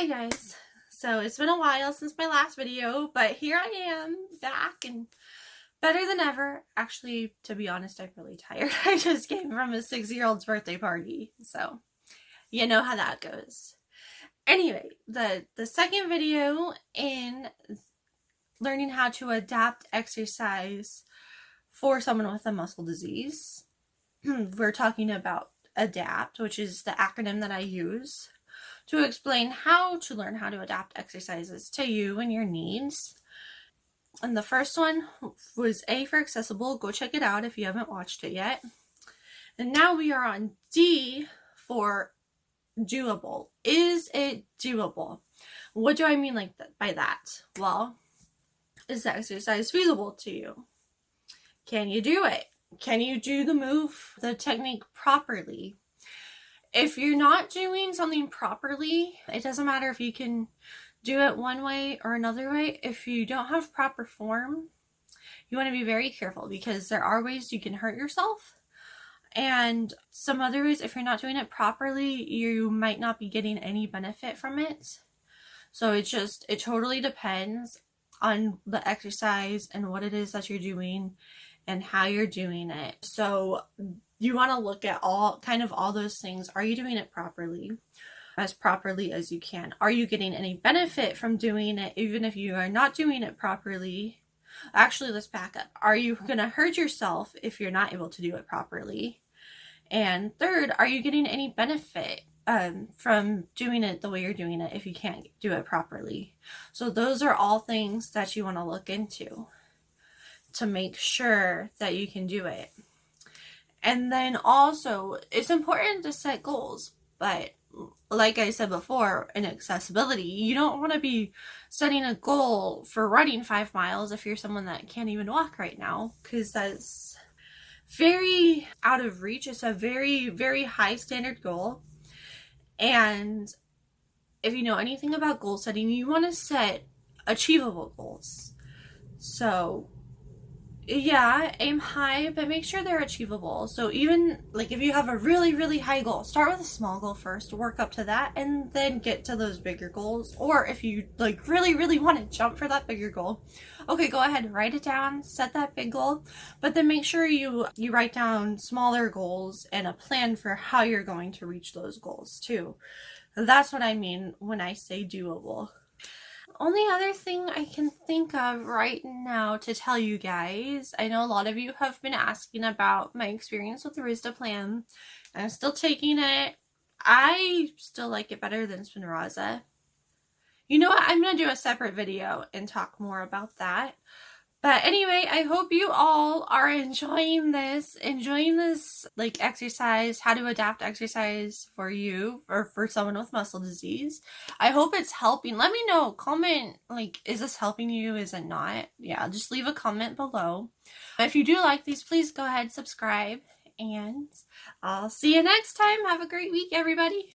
Hi guys. So it's been a while since my last video, but here I am back and better than ever. Actually, to be honest, I'm really tired. I just came from a six-year-old's birthday party, so you know how that goes. Anyway, the the second video in learning how to adapt exercise for someone with a muscle disease. We're talking about ADAPT, which is the acronym that I use to explain how to learn how to adapt exercises to you and your needs. And the first one was A for accessible. Go check it out if you haven't watched it yet. And now we are on D for doable. Is it doable? What do I mean like by that? Well, is the exercise feasible to you? Can you do it? Can you do the move, the technique properly? If you're not doing something properly, it doesn't matter if you can do it one way or another way. If you don't have proper form, you want to be very careful because there are ways you can hurt yourself. And some other ways, if you're not doing it properly, you might not be getting any benefit from it. So it just, it totally depends on the exercise and what it is that you're doing and how you're doing it. So you want to look at all kind of all those things. Are you doing it properly? As properly as you can. Are you getting any benefit from doing it even if you are not doing it properly? Actually, let's back up. Are you going to hurt yourself if you're not able to do it properly? And third, are you getting any benefit um, from doing it the way you're doing it if you can't do it properly? So those are all things that you want to look into to make sure that you can do it. And then also, it's important to set goals, but like I said before, in accessibility, you don't want to be setting a goal for running five miles if you're someone that can't even walk right now, because that's very out of reach. It's a very, very high standard goal. And if you know anything about goal setting, you want to set achievable goals. So yeah, aim high, but make sure they're achievable. So even like if you have a really, really high goal, start with a small goal first, work up to that, and then get to those bigger goals. Or if you like really, really want to jump for that bigger goal, okay, go ahead, write it down, set that big goal, but then make sure you you write down smaller goals and a plan for how you're going to reach those goals too. That's what I mean when I say doable only other thing I can think of right now to tell you guys, I know a lot of you have been asking about my experience with the Risdiplam. I'm still taking it. I still like it better than Spinraza. You know what? I'm going to do a separate video and talk more about that. But anyway, I hope you all are enjoying this, enjoying this like exercise, how to adapt exercise for you or for someone with muscle disease. I hope it's helping. Let me know, comment like, is this helping you? Is it not? Yeah, just leave a comment below. If you do like these, please go ahead, subscribe, and I'll see you next time. Have a great week, everybody.